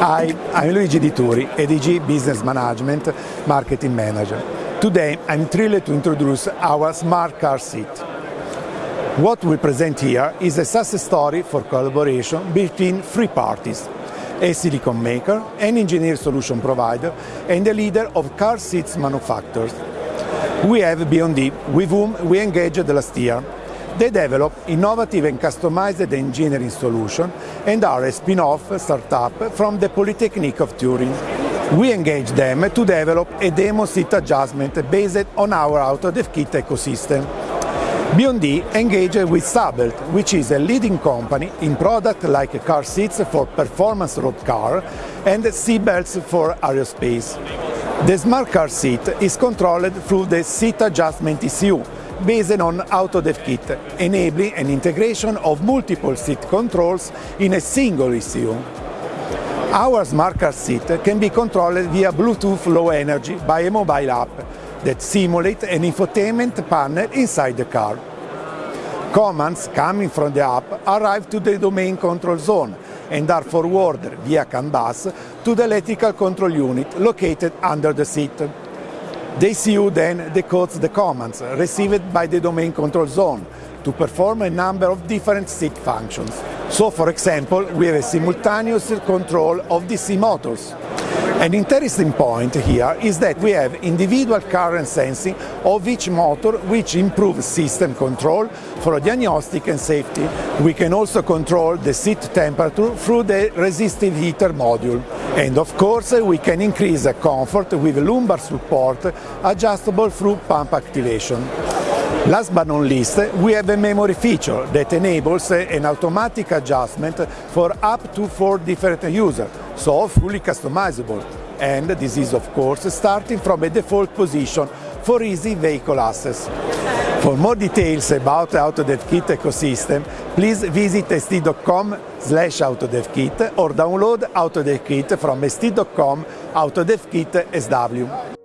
Hi, I'm Luigi Di Turi, ADG Business Management Marketing Manager. Today I'm thrilled to introduce our smart car seat. What we present here is a success story for collaboration between three parties, a silicon maker, an engineer solution provider and a leader of car seats manufacturers. We have BYD, with whom we engaged last year they develop innovative and customized engineering solutions and are a spin-off startup from the Polytechnic of Turin. We engage them to develop a demo seat adjustment based on our AutoDevKit ecosystem. BYD engaged with Sabelt, which is a leading company in products like car seats for performance road car and seatbelts for aerospace. The smart car seat is controlled through the seat adjustment ECU, based on AutoDevKit, enabling an integration of multiple seat controls in a single ECU. Our smart car seat can be controlled via Bluetooth Low Energy by a mobile app that simulates an infotainment panel inside the car. Commands coming from the app arrive to the domain control zone and are forwarded via CAN bus to the electrical control unit located under the seat. The ECU then decodes the commands received by the domain control zone to perform a number of different seat functions. So, for example, we have a simultaneous control of DC motors. An interesting point here is that we have individual current sensing of each motor which improves system control for diagnostic and safety. We can also control the seat temperature through the resistive heater module. And of course, we can increase the comfort with lumbar support adjustable through pump activation. Last but not least, we have a memory feature that enables an automatic adjustment for up to four different users, so fully customizable. And this is of course starting from a default position for easy vehicle access. For more details about AutoDevKit ecosystem, please visit st.com slash AutoDevKit or download AutoDevKit from st.com AutoDevKit SW.